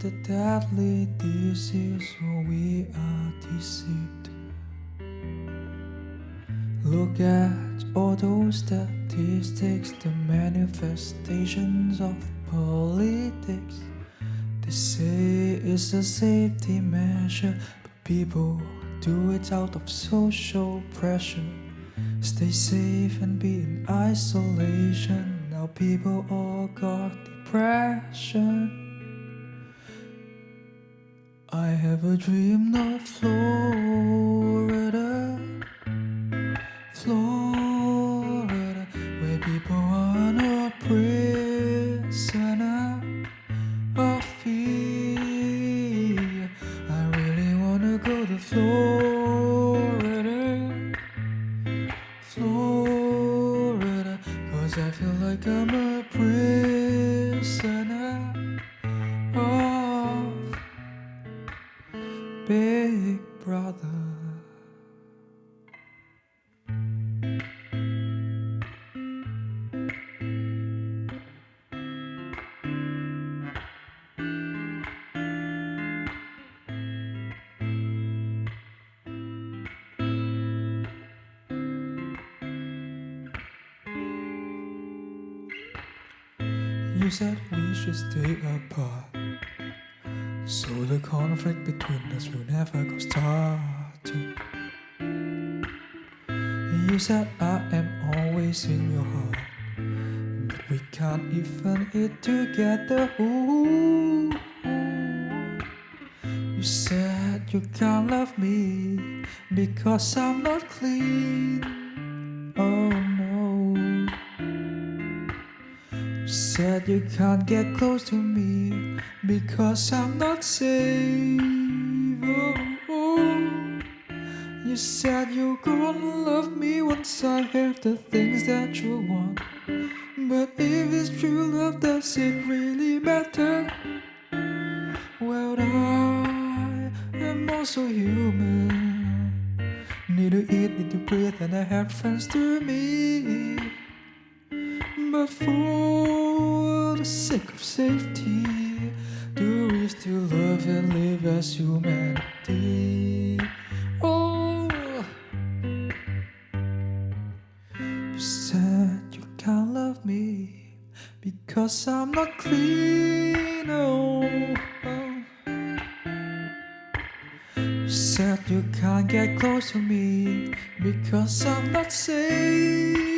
The deadly disease or we are deceived? Look at all those statistics, the manifestations of politics. They say it's a safety measure, but people do it out of social pressure. Stay safe and be in isolation. Now people all got depression. I have a dream of Florida, Florida, where people are not prisoner of fear. I really wanna go to Florida, Florida, cause I feel like I'm a You said we should stay apart. So the conflict between us will never go started. You said I am always in your heart. But we can't even eat together. Ooh. You said you can't love me because I'm not clean. Said you can't get close to me because I'm not safe. Oh, oh. You said you're gonna love me once I have the things that you want. But if it's true love, does it really matter? Well, I am also human. Need to eat, need to breathe, and I have friends to me. But for the sake of safety, do we still love and live as humanity? Oh, you said you can't love me because I'm not clean. Oh, oh. You said you can't get close to me because I'm not safe.